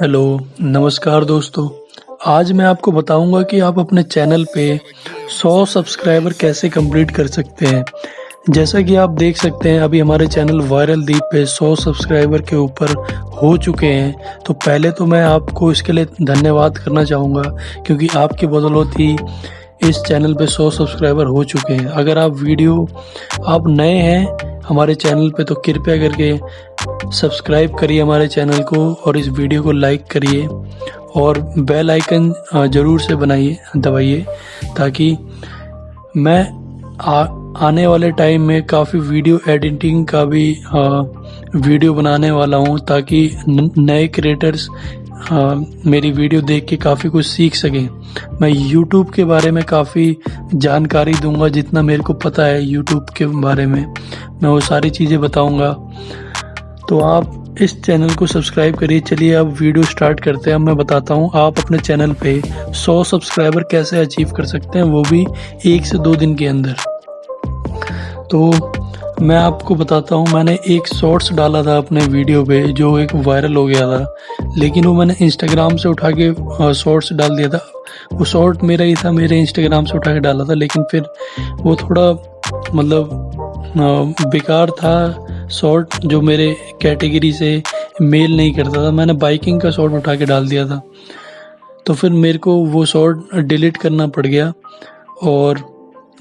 Hello, नमस्कार दोस्तों। आज मैं आपको बताऊँगा कि आप अपने चैनल पे 100 सब्सक्राइबर कैसे कंप्लीट कर सकते हैं। जैसा कि आप देख सकते हैं, अभी हमारे चैनल वायरल दीप पे 100 सब्सक्राइबर के ऊपर हो चुके हैं। तो पहले तो मैं आपको इसके लिए धन्यवाद करना चाहूँगा, क्योंकि आपकी बदौलत ही इस चैनल पे 100 सब्सक्राइबर हो चुके हैं। अगर आप वीडियो आप नए हैं हमारे चैनल पे तो कृपया करके सब्सक्राइब करिए हमारे चैनल को और इस वीडियो को लाइक करिए और बेल आइकन ज़रूर से बनाइए दबाइए ताकि मैं आ, आने वाले टाइम में काफ़ी वीडियो एडिटिंग का भी आ, वीडियो बनाने वाला हूँ ताकि नए क्रिएटर्स मेरी वीडियो देख के काफ़ी कुछ सीख सकें। मैं यूट्यूब के बारे में काफ़ी जानकारी दूँगा जितना मेरे को पता है यूट्यूब के बारे में। मैं वो सारी चीज़ें बताऊँगा। तो आप इस चैनल को सब्सक्राइब करिए। चलिए अब वीडियो स्टार्ट करते हैं। अब मैं बताता हूँ, आप अपने चैनल पे 100 सब्सक्राइबर कैसे अचीव कर सकते हैं, वो भी एक से दो दिन के अंदर। तो मैं आपको बताता हूँ, मैंने एक शॉर्ट्स डाला था अपने वीडियो पे, जो एक वायरल हो गया था। लेकिन वो मैंने इंस्टाग्राम से उठा के शॉर्ट्स डाल दिया था। वो शॉर्ट मेरा ही था, मेरे इंस्टाग्राम से उठा के डाला था। लेकिन फिर वो थोड़ा मतलब बेकार था। शॉर्ट जो मेरे कैटेगरी से मेल नहीं करता था, मैंने बाइकिंग का शॉर्ट उठा के डाल दिया था। तो फिर मेरे को वो शॉर्ट डिलीट करना पड़ गया और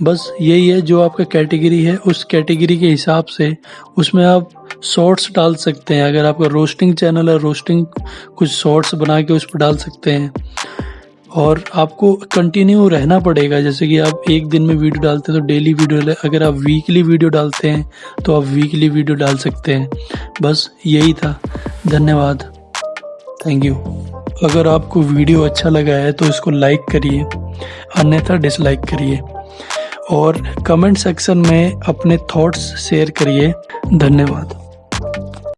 बस यही है जो आपका कैटेगरी है, उस कैटेगरी के हिसाब से उसमें आप शॉर्ट्स डाल सकते हैं। अगर आपका रोस्टिंग चैनल है, रोस्टिंग कुछ शॉर्ट्स बना के उस पर डाल सकते हैं। और आपको कंटिन्यू रहना पड़ेगा। जैसे कि आप एक दिन में वीडियो डालते हैं तो डेली वीडियो अगर आप वीकली वीडियो डालते हैं तो आप वीकली वीडियो डाल सकते हैं। बस यही था। धन्यवाद। थैंक यू अगर आपको वीडियो अच्छा लगा है तो इसको लाइक करिए। अन्यथा डिसलाइक करिए। और कमेंट सेक्शन में अपने थॉट्स शेयर करिए। धन्यवाद।